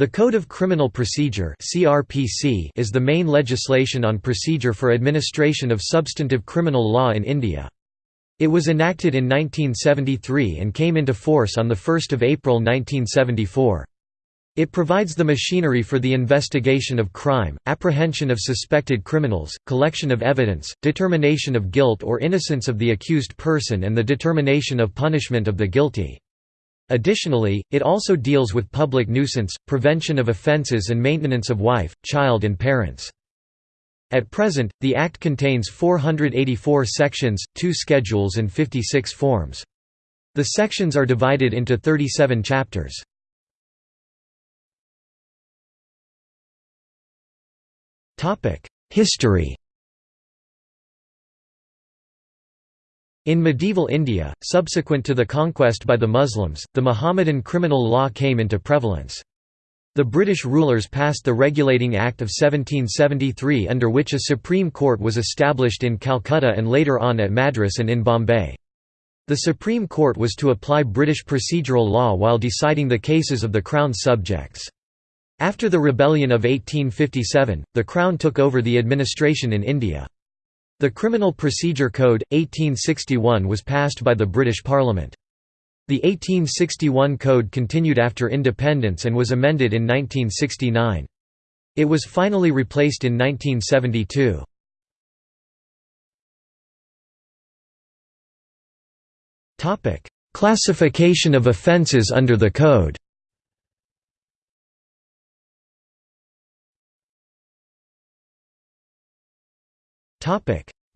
The Code of Criminal Procedure is the main legislation on procedure for administration of substantive criminal law in India. It was enacted in 1973 and came into force on 1 April 1974. It provides the machinery for the investigation of crime, apprehension of suspected criminals, collection of evidence, determination of guilt or innocence of the accused person and the determination of punishment of the guilty. Additionally, it also deals with public nuisance, prevention of offences and maintenance of wife, child and parents. At present, the Act contains 484 sections, two schedules and 56 forms. The sections are divided into 37 chapters. History In medieval India, subsequent to the conquest by the Muslims, the Muhammadan criminal law came into prevalence. The British rulers passed the Regulating Act of 1773 under which a Supreme Court was established in Calcutta and later on at Madras and in Bombay. The Supreme Court was to apply British procedural law while deciding the cases of the Crown's subjects. After the rebellion of 1857, the Crown took over the administration in India. The Criminal Procedure Code, 1861 was passed by the British Parliament. The 1861 Code continued after independence and was amended in 1969. It was finally replaced in 1972. Classification of offences under the Code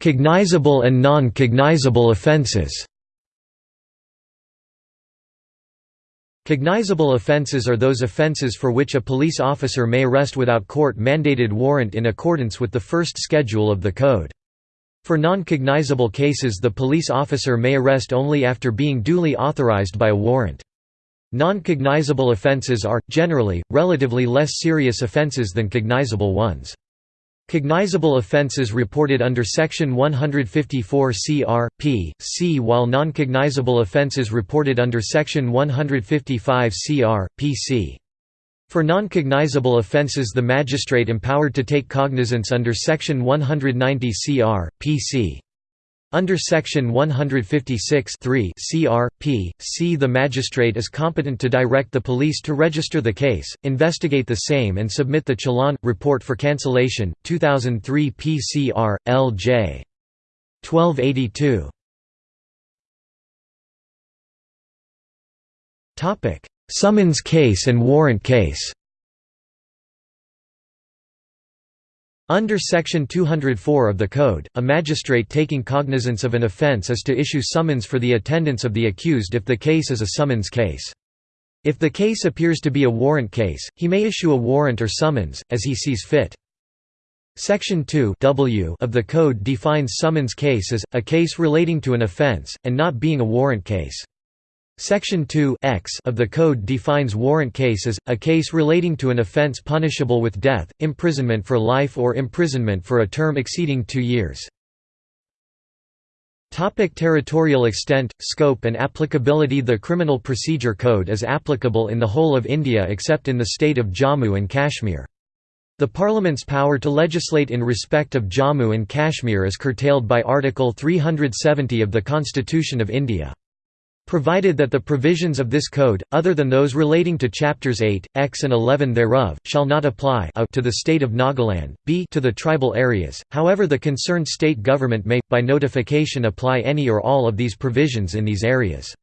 Cognizable and non-cognizable offences Cognizable offences are those offences for which a police officer may arrest without court-mandated warrant in accordance with the first schedule of the Code. For non-cognizable cases the police officer may arrest only after being duly authorized by a warrant. Non-cognizable offences are, generally, relatively less serious offences than cognizable ones. Cognizable offences reported under Section 154 CR, P, C while non-cognizable offences reported under Section 155 CR, PC. For non-cognizable offences the magistrate empowered to take cognizance under Section 190 CR, PC. Under Section 156 CR, P, C the magistrate is competent to direct the police to register the case, investigate the same and submit the challan, report for cancellation, 2003 PCR, L.J. 1282. Summons case and warrant case Under Section 204 of the Code, a magistrate taking cognizance of an offence is to issue summons for the attendance of the accused if the case is a summons case. If the case appears to be a warrant case, he may issue a warrant or summons, as he sees fit. Section 2 w of the Code defines summons case as, a case relating to an offence, and not being a warrant case. Section 2 X of the Code defines warrant case as, a case relating to an offence punishable with death, imprisonment for life or imprisonment for a term exceeding two years. Topic territorial extent, scope and applicability The Criminal Procedure Code is applicable in the whole of India except in the state of Jammu and Kashmir. The Parliament's power to legislate in respect of Jammu and Kashmir is curtailed by Article 370 of the Constitution of India. Provided that the provisions of this code, other than those relating to chapters 8, X and 11 thereof, shall not apply a to the state of Nagaland, b to the tribal areas, however the concerned state government may, by notification apply any or all of these provisions in these areas.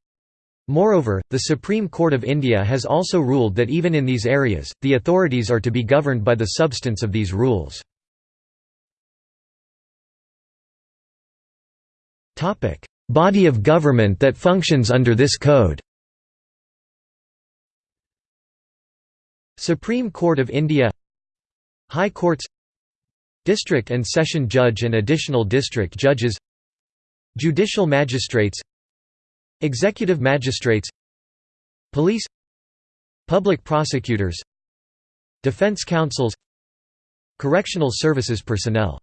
Moreover, the Supreme Court of India has also ruled that even in these areas, the authorities are to be governed by the substance of these rules. Body of government that functions under this code. Supreme Court of India High Courts District and Session Judge and Additional District Judges Judicial Magistrates Executive Magistrates Police Public Prosecutors Defense Counsels Correctional Services personnel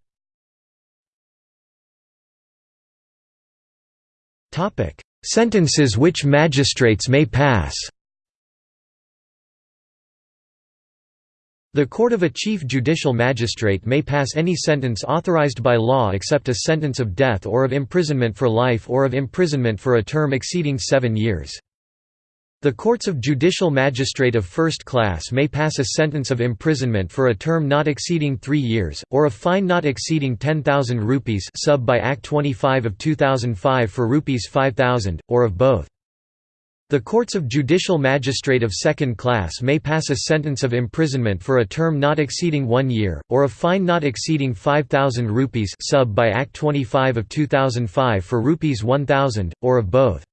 Sentences which magistrates may pass The court of a chief judicial magistrate may pass any sentence authorized by law except a sentence of death or of imprisonment for life or of imprisonment for a term exceeding seven years. The courts of judicial magistrate of first class may pass a sentence of imprisonment for a term not exceeding three years, or a fine not exceeding 10,000 rupees sub by Act 25 of 2005 for rupees 5,000, or of both. The courts of judicial magistrate of second class may pass a sentence of imprisonment for a term not exceeding one year, or a fine not exceeding 5,000 rupees sub by Act 25 of 2005 for rupees 1,000, or of both.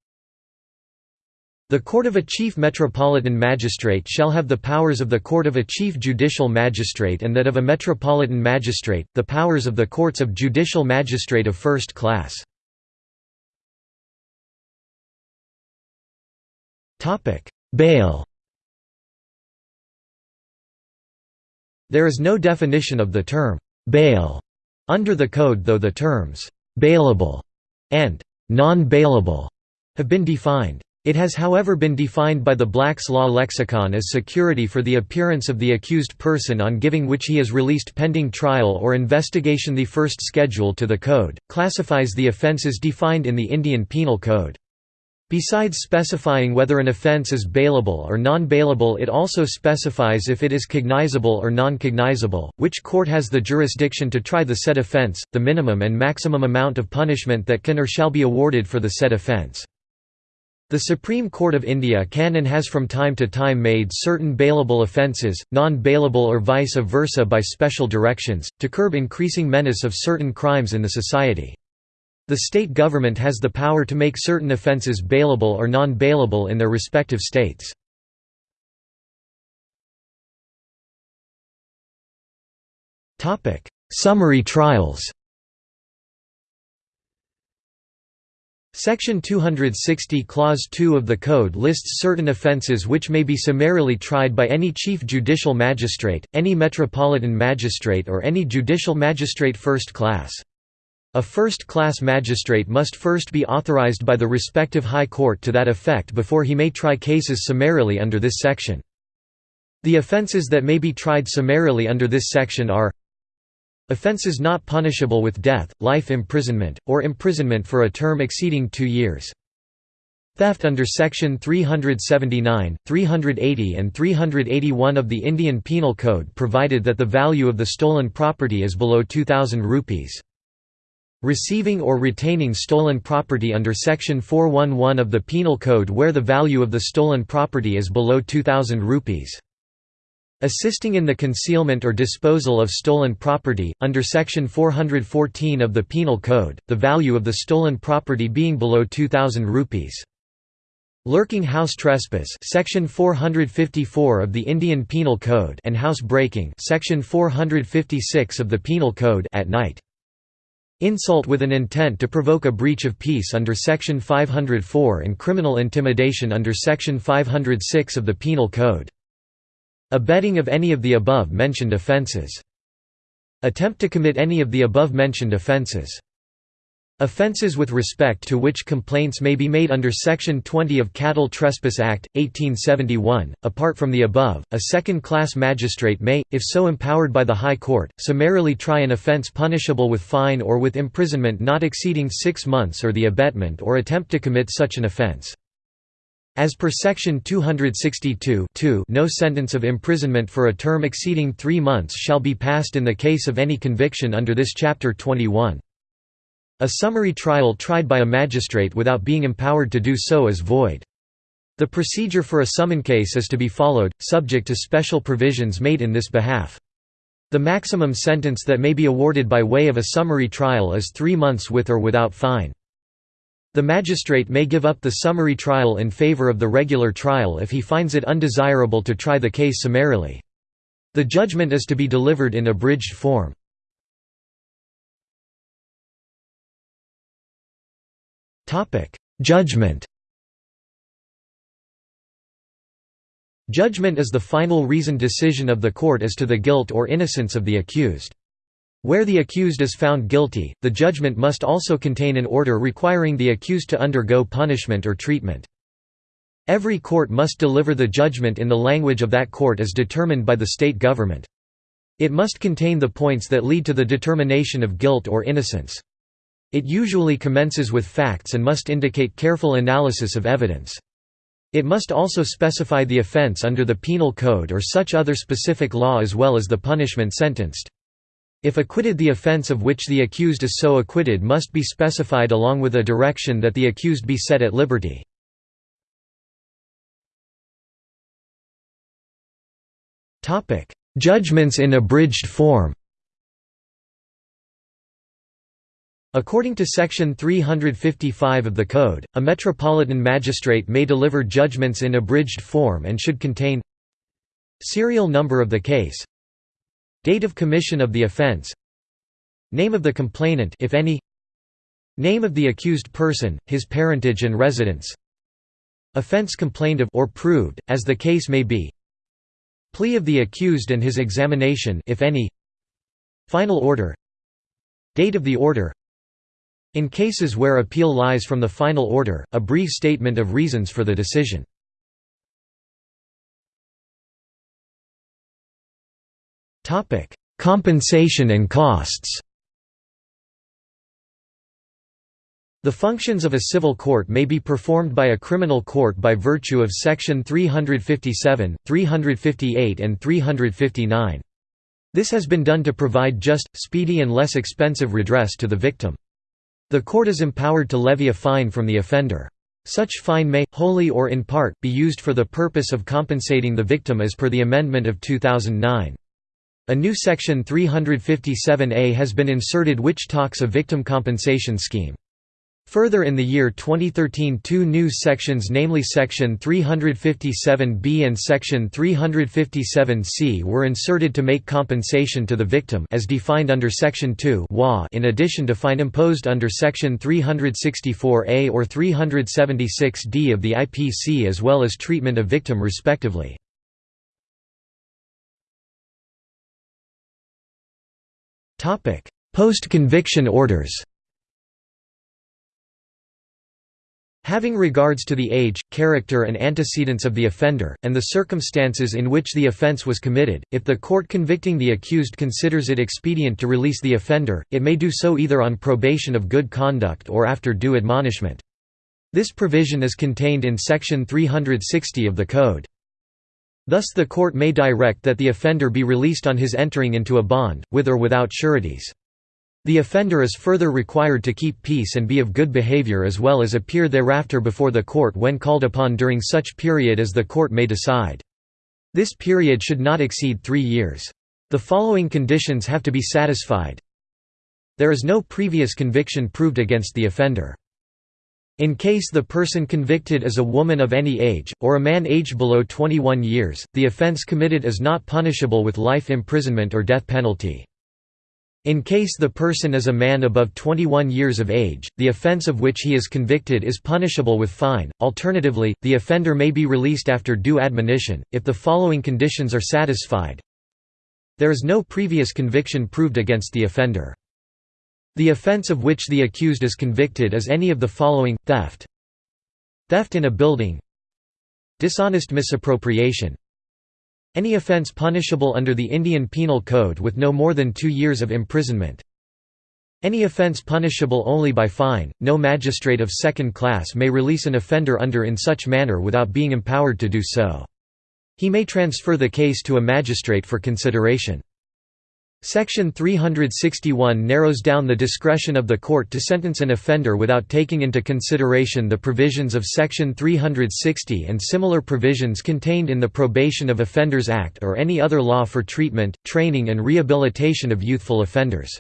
The court of a chief metropolitan magistrate shall have the powers of the court of a chief judicial magistrate and that of a metropolitan magistrate, the powers of the courts of judicial magistrate of first class. Bail There is no definition of the term «bail» under the Code though the terms «bailable» and «non-bailable» have been defined. It has however been defined by the Black's Law Lexicon as security for the appearance of the accused person on giving which he is released pending trial or investigation. The first schedule to the Code, classifies the offences defined in the Indian Penal Code. Besides specifying whether an offence is bailable or non-bailable it also specifies if it is cognizable or non-cognizable, which court has the jurisdiction to try the said offence, the minimum and maximum amount of punishment that can or shall be awarded for the said offence. The Supreme Court of India can and has from time to time made certain bailable offences, non-bailable or vice versa by special directions, to curb increasing menace of certain crimes in the society. The state government has the power to make certain offences bailable or non-bailable in their respective states. Summary trials Section 260 Clause 2 of the Code lists certain offences which may be summarily tried by any chief judicial magistrate, any metropolitan magistrate or any judicial magistrate first class. A first-class magistrate must first be authorized by the respective high court to that effect before he may try cases summarily under this section. The offences that may be tried summarily under this section are Offences not punishable with death, life imprisonment, or imprisonment for a term exceeding two years. Theft under Section 379, 380 and 381 of the Indian Penal Code provided that the value of the stolen property is below 2,000 rupees. Receiving or retaining stolen property under Section 411 of the Penal Code where the value of the stolen property is below 2,000 rupees. Assisting in the concealment or disposal of stolen property, under Section 414 of the Penal Code, the value of the stolen property being below 2,000 rupees. Lurking house trespass section 454 of the Indian Penal Code and house breaking section 456 of the Penal Code at night. Insult with an intent to provoke a breach of peace under Section 504 and criminal intimidation under Section 506 of the Penal Code. Abetting of any of the above mentioned offences. Attempt to commit any of the above mentioned offences. Offences with respect to which complaints may be made under Section 20 of Cattle Trespass Act, 1871. Apart from the above, a second-class magistrate may, if so empowered by the High Court, summarily try an offence punishable with fine or with imprisonment not exceeding six months or the abetment or attempt to commit such an offence. As per Section 262 no sentence of imprisonment for a term exceeding three months shall be passed in the case of any conviction under this Chapter 21. A summary trial tried by a magistrate without being empowered to do so is void. The procedure for a summon case is to be followed, subject to special provisions made in this behalf. The maximum sentence that may be awarded by way of a summary trial is three months with or without fine. The magistrate may give up the summary trial in favor of the regular trial if he finds it undesirable to try the case summarily. The judgment is to be delivered in abridged form. Judgment Judgment is the final reasoned decision of the court as to the guilt or innocence of the accused. Where the accused is found guilty, the judgment must also contain an order requiring the accused to undergo punishment or treatment. Every court must deliver the judgment in the language of that court as determined by the state government. It must contain the points that lead to the determination of guilt or innocence. It usually commences with facts and must indicate careful analysis of evidence. It must also specify the offense under the Penal Code or such other specific law as well as the punishment sentenced. If acquitted the offense of which the accused is so acquitted must be specified along with a direction that the accused be set at liberty. Judgments in abridged form According to Section 355 of the Code, a metropolitan magistrate may deliver judgments in abridged form and should contain Serial number of the case Date of commission of the offense. Name of the complainant if any. Name of the accused person, his parentage and residence. Offense complained of or proved, as the case may be. Plea of the accused and his examination if any. Final order. Date of the order. In cases where appeal lies from the final order, a brief statement of reasons for the decision. Compensation and costs The functions of a civil court may be performed by a criminal court by virtue of Section 357, 358 and 359. This has been done to provide just, speedy and less expensive redress to the victim. The court is empowered to levy a fine from the offender. Such fine may, wholly or in part, be used for the purpose of compensating the victim as per the amendment of 2009. A new Section 357A has been inserted which talks a victim compensation scheme. Further in the year 2013 two new sections namely Section 357B and Section 357C were inserted to make compensation to the victim as defined under Section 2 in addition to fine imposed under Section 364A or 376D of the IPC as well as treatment of victim respectively. Post-conviction orders Having regards to the age, character and antecedents of the offender, and the circumstances in which the offence was committed, if the court convicting the accused considers it expedient to release the offender, it may do so either on probation of good conduct or after due admonishment. This provision is contained in Section 360 of the Code. Thus the court may direct that the offender be released on his entering into a bond, with or without sureties. The offender is further required to keep peace and be of good behavior as well as appear thereafter before the court when called upon during such period as the court may decide. This period should not exceed three years. The following conditions have to be satisfied. There is no previous conviction proved against the offender. In case the person convicted is a woman of any age, or a man aged below 21 years, the offence committed is not punishable with life imprisonment or death penalty. In case the person is a man above 21 years of age, the offence of which he is convicted is punishable with fine. Alternatively, the offender may be released after due admonition, if the following conditions are satisfied. There is no previous conviction proved against the offender. The offence of which the accused is convicted is any of the following, theft Theft in a building Dishonest misappropriation any offence punishable under the Indian Penal Code with no more than two years of imprisonment. Any offence punishable only by fine, no magistrate of second class may release an offender under in such manner without being empowered to do so. He may transfer the case to a magistrate for consideration. Section 361 narrows down the discretion of the court to sentence an offender without taking into consideration the provisions of Section 360 and similar provisions contained in the Probation of Offenders Act or any other law for treatment, training and rehabilitation of youthful offenders.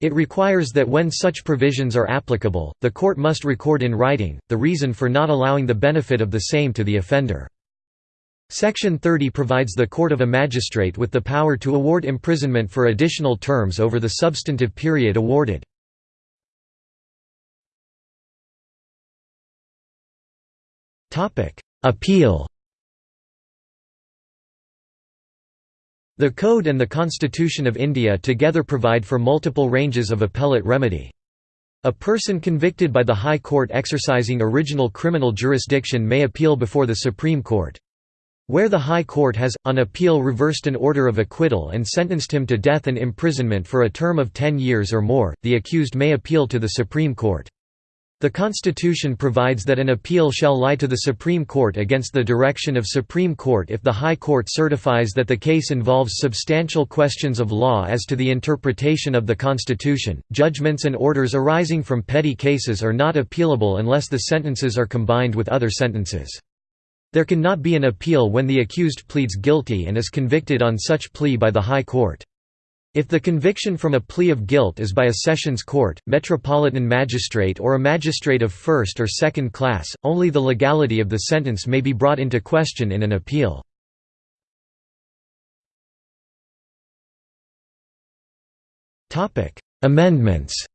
It requires that when such provisions are applicable, the court must record in writing, the reason for not allowing the benefit of the same to the offender. Section 30 provides the court of a magistrate with the power to award imprisonment for additional terms over the substantive period awarded. Appeal The Code and the Constitution of India together provide for multiple ranges of appellate remedy. A person convicted by the High Court exercising original criminal jurisdiction may appeal before the Supreme Court. Where the High Court has, on appeal reversed an order of acquittal and sentenced him to death and imprisonment for a term of ten years or more, the accused may appeal to the Supreme Court. The Constitution provides that an appeal shall lie to the Supreme Court against the direction of Supreme Court if the High Court certifies that the case involves substantial questions of law as to the interpretation of the Constitution. Judgments and orders arising from petty cases are not appealable unless the sentences are combined with other sentences. There can not be an appeal when the accused pleads guilty and is convicted on such plea by the High Court. If the conviction from a plea of guilt is by a sessions court, metropolitan magistrate or a magistrate of first or second class, only the legality of the sentence may be brought into question in an appeal. Amendments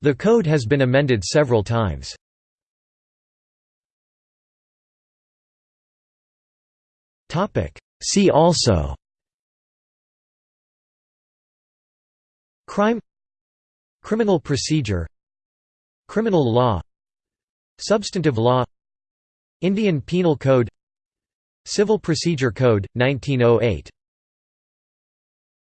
The code has been amended several times. See also. Crime. Criminal procedure. Criminal law. Substantive law. Indian Penal Code. Civil Procedure Code, 1908